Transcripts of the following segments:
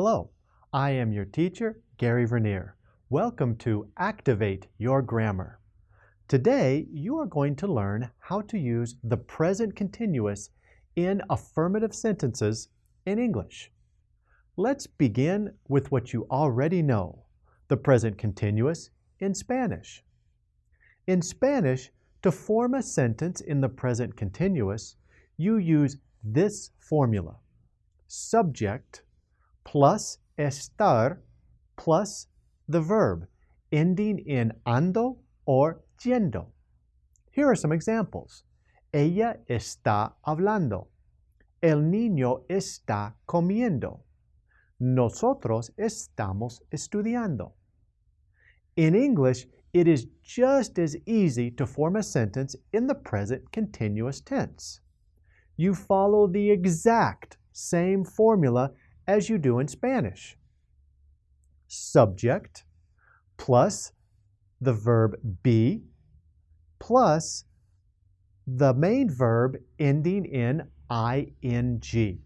Hello, I am your teacher, Gary Vernier. Welcome to Activate Your Grammar. Today, you are going to learn how to use the present continuous in affirmative sentences in English. Let's begin with what you already know, the present continuous in Spanish. In Spanish, to form a sentence in the present continuous, you use this formula. Subject plus estar plus the verb ending in ando or yendo. Here are some examples. Ella está hablando. El niño está comiendo. Nosotros estamos estudiando. In English, it is just as easy to form a sentence in the present continuous tense. You follow the exact same formula as you do in Spanish. Subject plus the verb be plus the main verb ending in ing.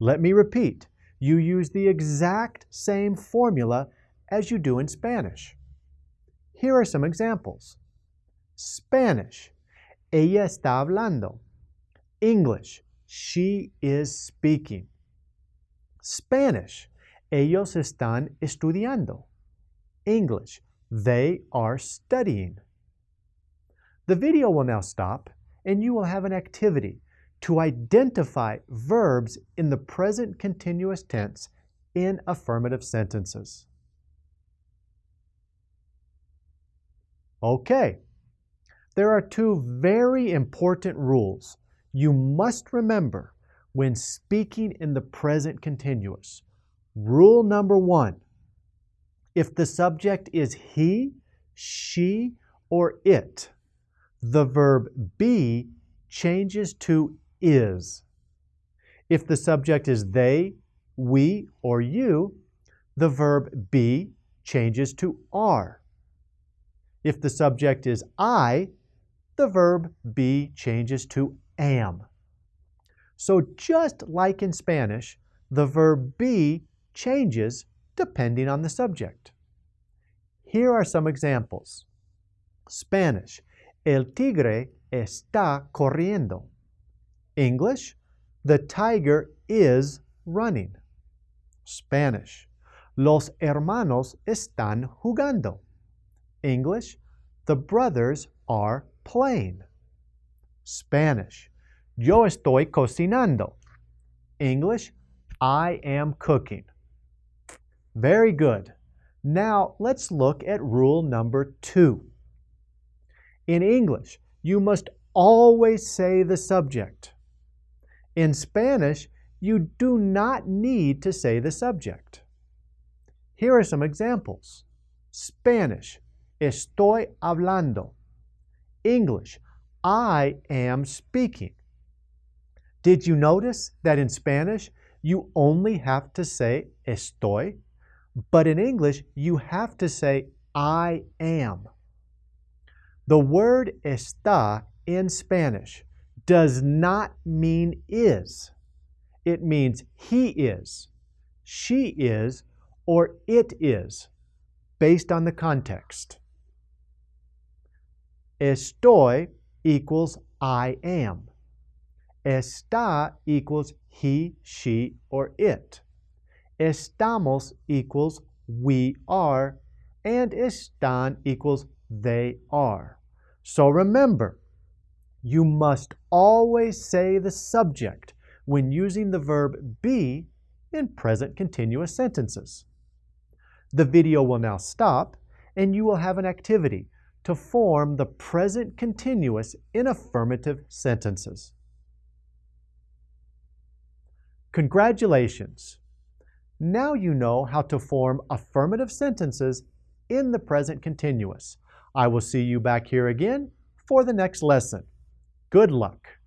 Let me repeat. You use the exact same formula as you do in Spanish. Here are some examples. Spanish. Ella está hablando. English. She is speaking. Spanish. Ellos están estudiando. English. They are studying. The video will now stop and you will have an activity to identify verbs in the present continuous tense in affirmative sentences. Okay, there are two very important rules you must remember when speaking in the present continuous. Rule number one, if the subject is he, she, or it, the verb be changes to is. If the subject is they, we, or you, the verb be changes to are. If the subject is I, the verb be changes to am. So just like in Spanish, the verb be changes depending on the subject. Here are some examples. Spanish, el tigre está corriendo. English, the tiger is running. Spanish, los hermanos están jugando. English, the brothers are playing. Spanish, Yo estoy cocinando. English, I am cooking. Very good. Now let's look at rule number two. In English, you must always say the subject. In Spanish, you do not need to say the subject. Here are some examples. Spanish, estoy hablando. English, I am speaking. Did you notice that in Spanish, you only have to say estoy, but in English, you have to say I am. The word está in Spanish does not mean is. It means he is, she is, or it is, based on the context. Estoy equals I am. Está equals he, she, or it. Estamos equals we are, and están equals they are. So remember, you must always say the subject when using the verb be in present continuous sentences. The video will now stop, and you will have an activity to form the present continuous in affirmative sentences. Congratulations! Now you know how to form affirmative sentences in the present continuous. I will see you back here again for the next lesson. Good luck!